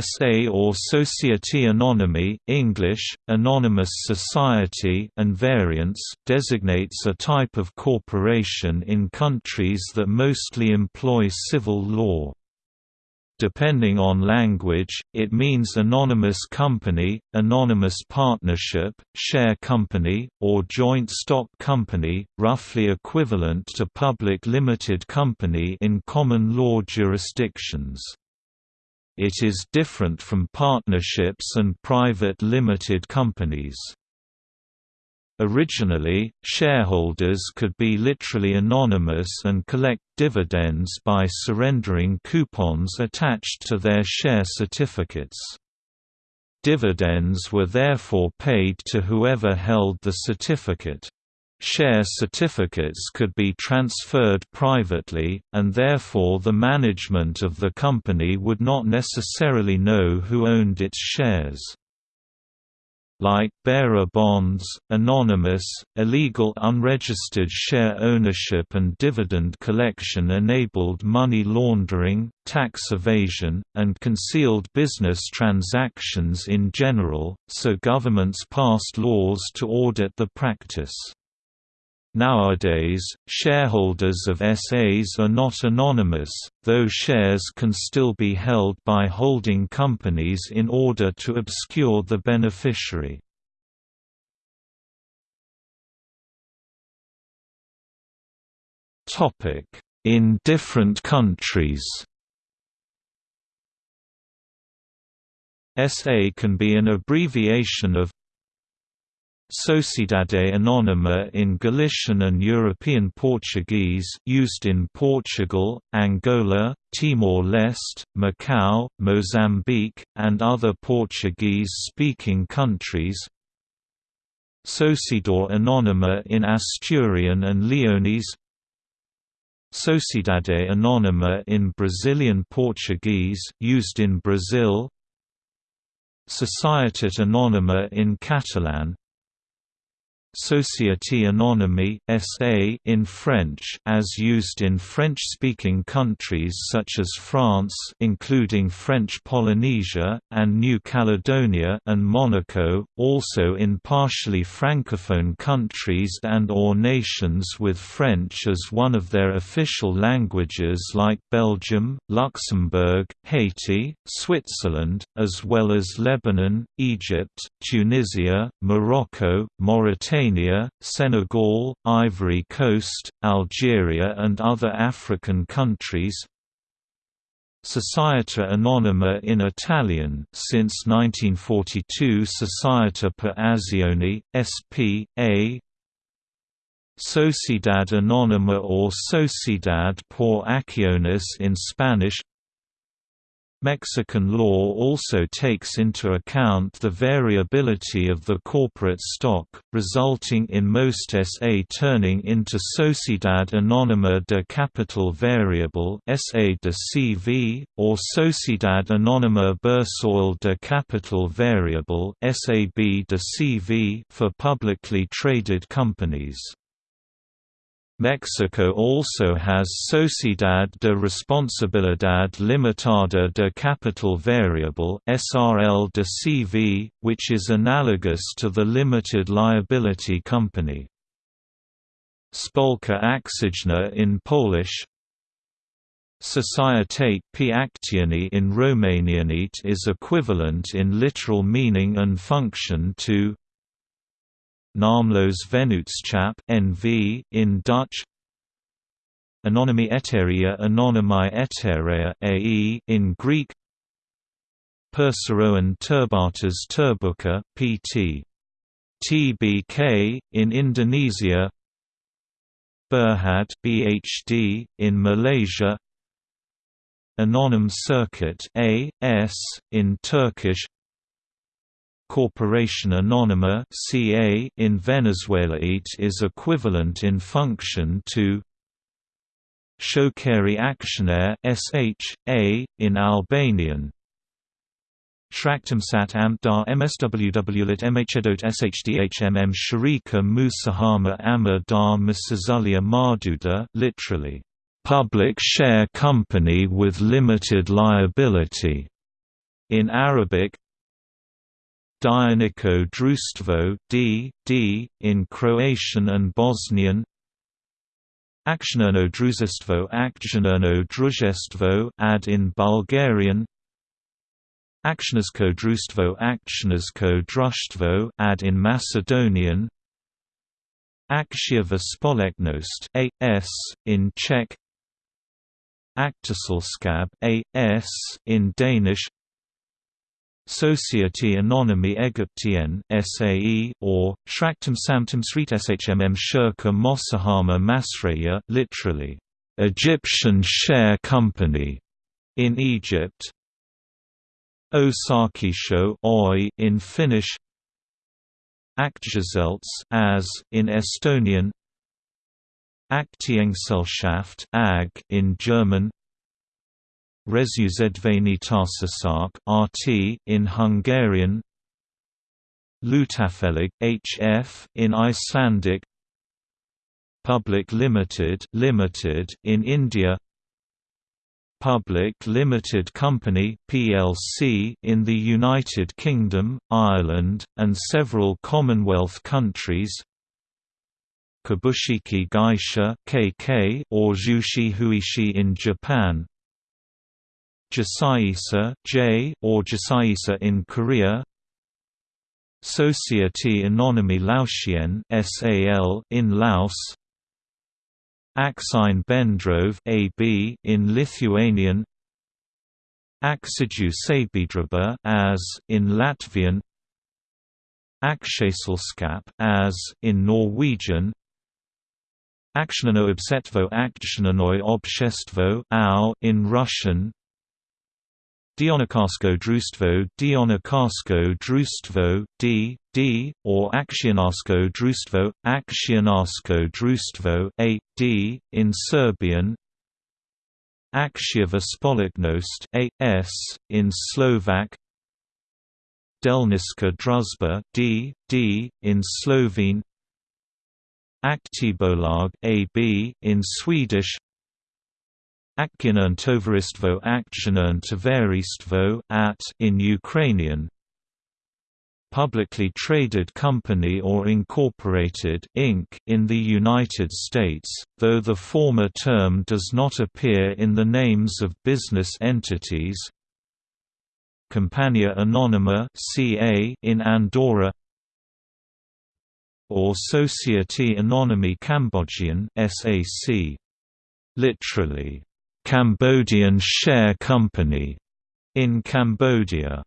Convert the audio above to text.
SA or Société Anonyme English, Anonymous Society and variants designates a type of corporation in countries that mostly employ civil law. Depending on language, it means anonymous company, anonymous partnership, share company, or joint stock company, roughly equivalent to public limited company in common law jurisdictions. It is different from partnerships and private limited companies. Originally, shareholders could be literally anonymous and collect dividends by surrendering coupons attached to their share certificates. Dividends were therefore paid to whoever held the certificate. Share certificates could be transferred privately, and therefore the management of the company would not necessarily know who owned its shares. Like bearer bonds, anonymous, illegal unregistered share ownership and dividend collection enabled money laundering, tax evasion, and concealed business transactions in general, so governments passed laws to audit the practice. Nowadays, shareholders of SAs are not anonymous, though shares can still be held by holding companies in order to obscure the beneficiary. In different countries SA can be an abbreviation of Sociedade Anônima in Galician and European Portuguese used in Portugal, Angola, Timor-Leste, Macau, Mozambique, and other Portuguese-speaking countries. Sociedade Anônima in Asturian and Leonese. Sociedade Anônima in Brazilian Portuguese used in Brazil. Societat Anònima in Catalan Société Anonyme (SA) in French, as used in French-speaking countries such as France, including French Polynesia and New Caledonia and Monaco, also in partially francophone countries and/or nations with French as one of their official languages like Belgium, Luxembourg, Haiti, Switzerland, as well as Lebanon, Egypt, Tunisia, Morocco, Mauritania Mauritania, Senegal, Ivory Coast, Algeria and other African countries Società Anonima in Italian since 1942 Società per Azioni, S.P.A. Sociedad Anónima or Sociedad por Acciones in Spanish Mexican law also takes into account the variability of the corporate stock, resulting in most SA turning into Sociedad Anónima de Capital Variable SA de CV, or Sociedad Anónima Bursátil de Capital Variable SAB de CV for publicly traded companies. Mexico also has Sociedad de Responsabilidad Limitada de Capital Variable (SRL de CV), which is analogous to the limited liability company. Spółka akcyjna in Polish, Societate p Actioni in Romanianate is equivalent in literal meaning and function to Naamloze Vennootschap (NV) in Dutch. Anonymi Eteria Anonymi Eterea AE in Greek. Perseroan Terbatas Terbuka, PT. TBK in Indonesia. Berhad BHD in Malaysia. Anonim Şirket AS in Turkish Corporation Anónima in Venezuela it is equivalent in function to Shokeri Aksioner (SH)A in Albanian. Shraktamsat Amdar MSWWlit MHEDOT SHDHMM Sharika Musahama Amar Dar Masazulia Marduda literally, public share company with limited liability in Arabic Dioničko društvo D, D, in Croatian and Bosnian. Akcionerno družstvo Akcionerno družstvo ad in Bulgarian. Akcionarsko društvo Akcionarsko društvo ad in Macedonian. Akciowa Społeczność AS in Czech. Aktieselskab AS in Danish Société Anonyme Égyptienne SAE or Shraktam Samtam Srit Shmm Shirka Mossahama Masraya literally Egyptian Share Company in Egypt. Osakisho Oy in Finnish. Aktiegesellschaft as in Estonian. Aktiengesellschaft AG in German Társaság RT in Hungarian. Hlutafélag HF in Icelandic. Public Limited Limited in India. Public Limited Company PLC in the United Kingdom, Ireland, and several Commonwealth countries. Kabushiki Gaisha KK or Jushi Huishi in Japan Jasaisa J or Jasaisa in Korea. Société Anonyme Laotienne SAL in Laos. Akcine Bendrove AB in Lithuanian. Akciju Sabiedrība as in Latvian. Aksjeselskap as in Norwegian. Aktionerno Obsetvo Aktionernoy Obshestvo in Russian Dionikarsko društvo Dionikarsko društvo D, D, or Akcionarsko društvo, Akcionarsko društvo A, D, in Serbian. Akciowa Społeczność A, S, in Slovak. Delniska Druzba D, D, in Slovene. Aktiebolag AB in Swedish Akcionerne Tovaristvo Akcionerne Tovaristvo at in Ukrainian. Publicly traded company or incorporated Inc. in the United States, though the former term does not appear in the names of business entities. Compania Anonyma CA in Andorra. Or Société Anonyme Cambodgian SAC literally Cambodian Share Company in Cambodia.